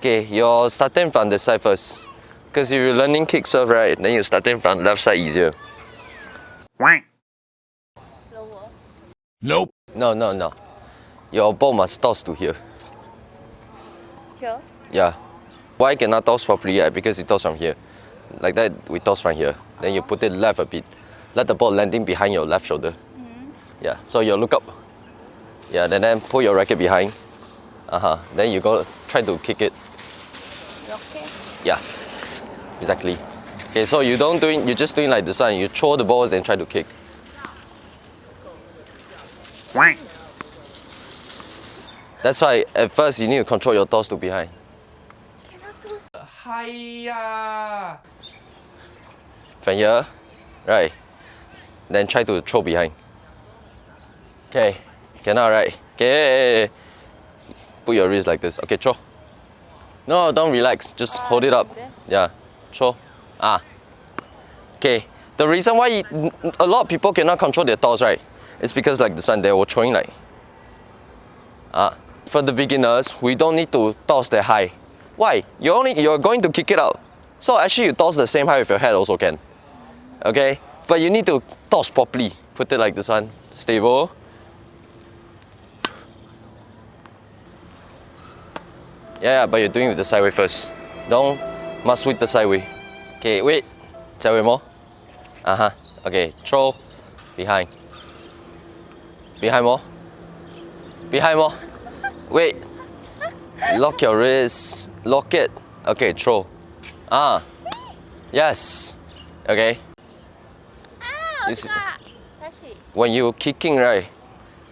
Okay, you're starting from the side first. Because if you're learning kick serve, right, then you're starting from left side easier. Lower. Nope. No, no, no. Your ball must toss to here. Here. Yeah. Why cannot toss properly? Right? Because you toss from here. Like that, we toss from here. Then you put it left a bit. Let the ball landing behind your left shoulder. Yeah, so you look up. Yeah, then, then pull your racket behind. Uh-huh. Then you go try to kick it. 이렇게. Yeah, exactly. Okay, so you don't doing, you're just doing like this one. You throw the balls, then try to kick. That's why at first you need to control your toss to behind. Hiya! From here, right? Then try to throw behind. Okay, cannot right? Okay, put your wrist like this. Okay, throw. No, don't relax. Just hold it up. Yeah, throw. Ah. Okay. The reason why a lot of people cannot control their toss, right? It's because like this one, they were throwing like. Ah. For the beginners, we don't need to toss that high. Why? You only you're going to kick it out. So actually, you toss the same height with your head also can. Okay. But you need to toss properly. Put it like this one, stable. Yeah, but you're doing with the side way first. Don't must with the side way. Okay, wait. Side more. Uh-huh. Okay, throw. Behind. Behind more. Behind more. Wait. Lock your wrist. Lock it. Okay, throw. Ah. Yes. Okay. Ah, when you're kicking, right,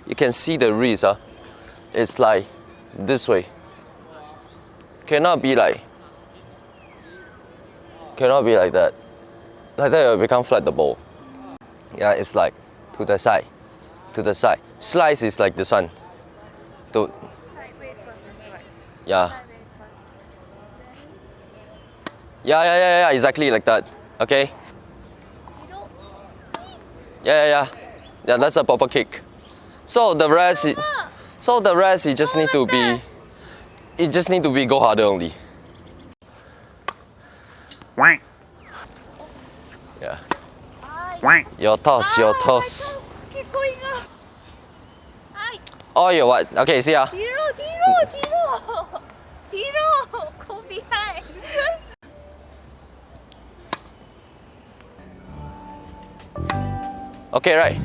you can see the wrist. Huh? It's like this way. Cannot be like. Cannot be like that. Like that, it will become flat the ball. Yeah, it's like to the side, to the side. Slice is like this one. To yeah, yeah, yeah, yeah, yeah, exactly like that. Okay. Yeah, yeah, yeah. Yeah, that's a proper kick. So the rest, so the rest, you just need to be, it just need to be go harder only. Quack. Yeah. Quack. Your toss, your ah, toss. Keep going up. Oh, you what? Okay, see ya. Tiro, tiro, tiro. Tiro, go behind. okay, right.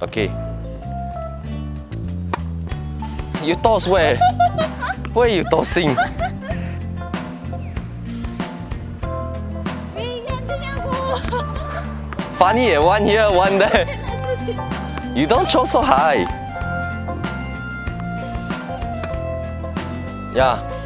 Okay you toss where? where you tossing? Funny, one here, one there. You don't throw so high. Yeah.